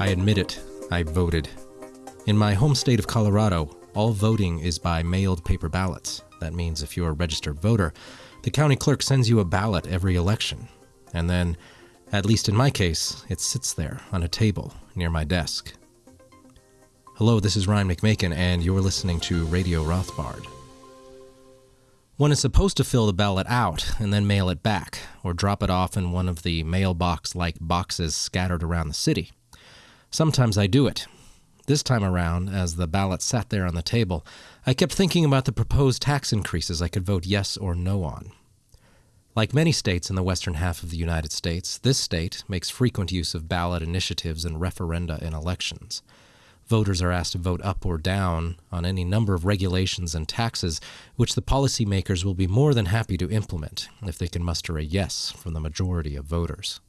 I admit it, I voted. In my home state of Colorado, all voting is by mailed paper ballots. That means if you're a registered voter, the county clerk sends you a ballot every election. And then, at least in my case, it sits there on a table near my desk. Hello, this is Ryan McMakin, and you're listening to Radio Rothbard. One is supposed to fill the ballot out and then mail it back, or drop it off in one of the mailbox like boxes scattered around the city. Sometimes I do it. This time around, as the ballot sat there on the table, I kept thinking about the proposed tax increases I could vote yes or no on. Like many states in the western half of the United States, this state makes frequent use of ballot initiatives and referenda in elections. Voters are asked to vote up or down on any number of regulations and taxes, which the policymakers will be more than happy to implement if they can muster a yes from the majority of voters.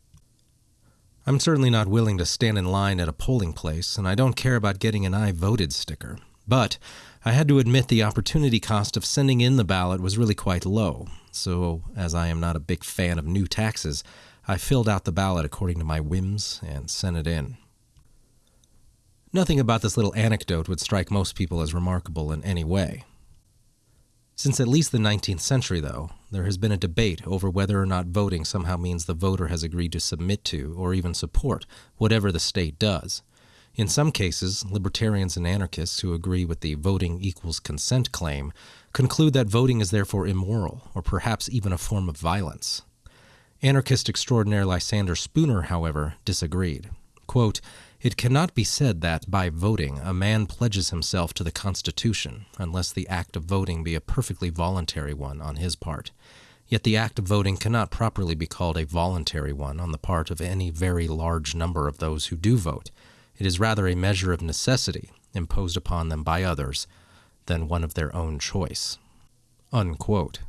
I'm certainly not willing to stand in line at a polling place, and I don't care about getting an I voted sticker. But I had to admit the opportunity cost of sending in the ballot was really quite low. So, as I am not a big fan of new taxes, I filled out the ballot according to my whims and sent it in. Nothing about this little anecdote would strike most people as remarkable in any way. Since at least the 19th century, though, there has been a debate over whether or not voting somehow means the voter has agreed to submit to or even support whatever the state does. In some cases, libertarians and anarchists who agree with the voting equals consent claim conclude that voting is therefore immoral or perhaps even a form of violence. Anarchist extraordinaire Lysander Spooner, however, disagreed. Quote, it cannot be said that, by voting, a man pledges himself to the Constitution, unless the act of voting be a perfectly voluntary one on his part. Yet the act of voting cannot properly be called a voluntary one on the part of any very large number of those who do vote. It is rather a measure of necessity, imposed upon them by others, than one of their own choice. Unquote.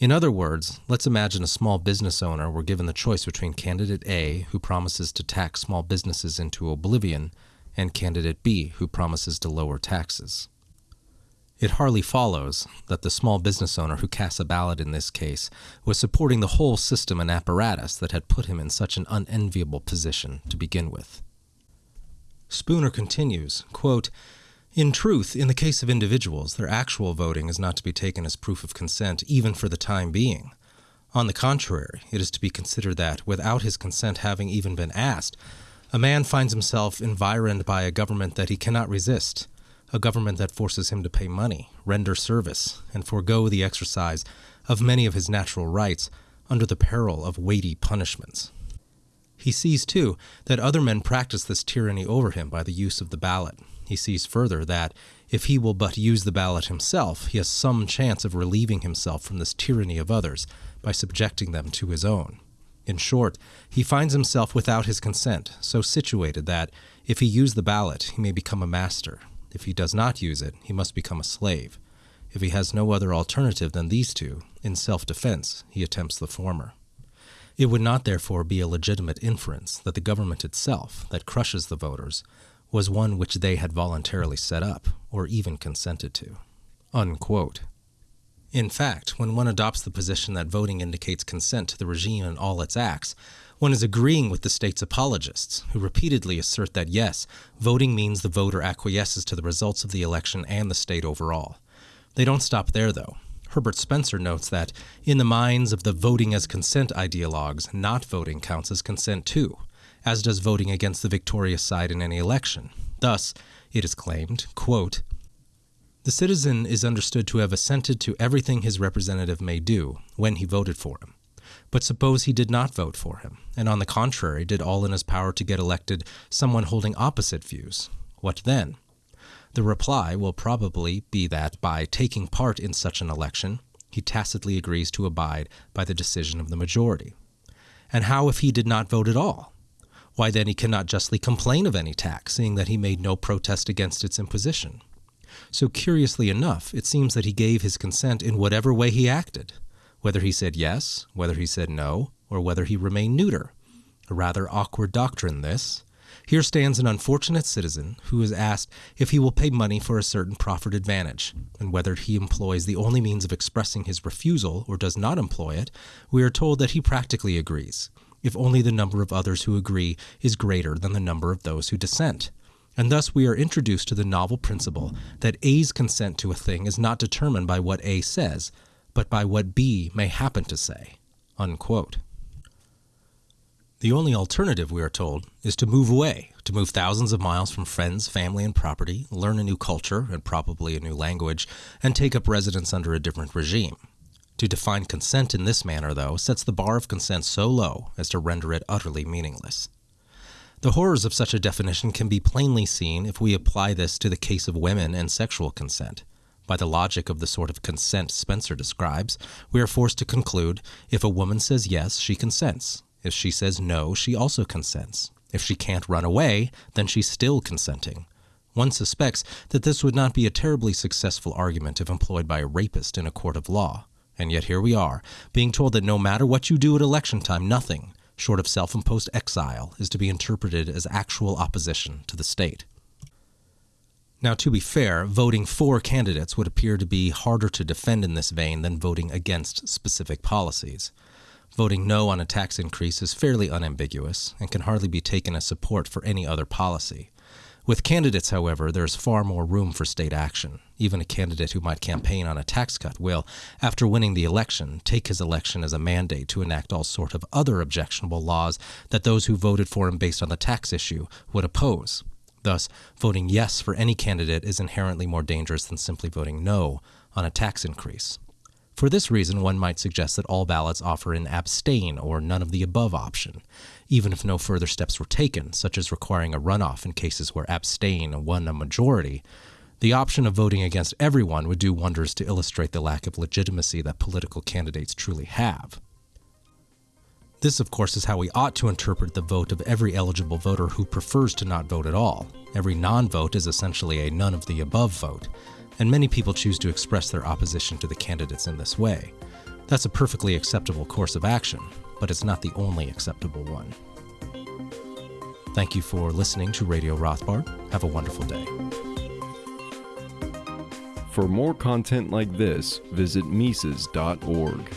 In other words, let's imagine a small business owner were given the choice between candidate A, who promises to tax small businesses into oblivion, and candidate B, who promises to lower taxes. It hardly follows that the small business owner who casts a ballot in this case was supporting the whole system and apparatus that had put him in such an unenviable position to begin with. Spooner continues, quote, in truth, in the case of individuals, their actual voting is not to be taken as proof of consent, even for the time being. On the contrary, it is to be considered that, without his consent having even been asked, a man finds himself environed by a government that he cannot resist, a government that forces him to pay money, render service, and forego the exercise of many of his natural rights under the peril of weighty punishments. He sees, too, that other men practice this tyranny over him by the use of the ballot, he sees further that, if he will but use the ballot himself, he has some chance of relieving himself from this tyranny of others by subjecting them to his own. In short, he finds himself without his consent, so situated that, if he use the ballot, he may become a master. If he does not use it, he must become a slave. If he has no other alternative than these two, in self defense, he attempts the former. It would not, therefore, be a legitimate inference that the government itself, that crushes the voters, was one which they had voluntarily set up or even consented to. Unquote. In fact, when one adopts the position that voting indicates consent to the regime and all its acts, one is agreeing with the state's apologists, who repeatedly assert that yes, voting means the voter acquiesces to the results of the election and the state overall. They don't stop there, though. Herbert Spencer notes that, in the minds of the voting as consent ideologues, not voting counts as consent too, as does voting against the victorious side in any election. Thus, it is claimed, quote, the citizen is understood to have assented to everything his representative may do when he voted for him. But suppose he did not vote for him, and on the contrary did all in his power to get elected someone holding opposite views. What then? The reply will probably be that by taking part in such an election, he tacitly agrees to abide by the decision of the majority. And how if he did not vote at all? Why then he cannot justly complain of any tax, seeing that he made no protest against its imposition. So curiously enough, it seems that he gave his consent in whatever way he acted, whether he said yes, whether he said no, or whether he remained neuter. A rather awkward doctrine, this. Here stands an unfortunate citizen who is asked if he will pay money for a certain proffered advantage, and whether he employs the only means of expressing his refusal or does not employ it, we are told that he practically agrees, if only the number of others who agree is greater than the number of those who dissent. And thus we are introduced to the novel principle that A's consent to a thing is not determined by what A says, but by what B may happen to say. Unquote. The only alternative, we are told, is to move away, to move thousands of miles from friends, family, and property, learn a new culture and probably a new language, and take up residence under a different regime. To define consent in this manner, though, sets the bar of consent so low as to render it utterly meaningless. The horrors of such a definition can be plainly seen if we apply this to the case of women and sexual consent. By the logic of the sort of consent Spencer describes, we are forced to conclude if a woman says yes, she consents. If she says no, she also consents. If she can't run away, then she's still consenting. One suspects that this would not be a terribly successful argument if employed by a rapist in a court of law. And yet here we are, being told that no matter what you do at election time, nothing, short of self imposed exile, is to be interpreted as actual opposition to the state. Now, to be fair, voting for candidates would appear to be harder to defend in this vein than voting against specific policies. Voting no on a tax increase is fairly unambiguous and can hardly be taken as support for any other policy. With candidates, however, there is far more room for state action. Even a candidate who might campaign on a tax cut will, after winning the election, take his election as a mandate to enact all sort of other objectionable laws that those who voted for him based on the tax issue would oppose. Thus, voting yes for any candidate is inherently more dangerous than simply voting no on a tax increase. For this reason, one might suggest that all ballots offer an abstain or none of the above option, even if no further steps were taken, such as requiring a runoff in cases where abstain won a majority. The option of voting against everyone would do wonders to illustrate the lack of legitimacy that political candidates truly have. This, of course, is how we ought to interpret the vote of every eligible voter who prefers to not vote at all. Every non vote is essentially a none of the above vote and many people choose to express their opposition to the candidates in this way. That's a perfectly acceptable course of action, but it's not the only acceptable one. Thank you for listening to Radio Rothbard. Have a wonderful day. For more content like this, visit Mises.org.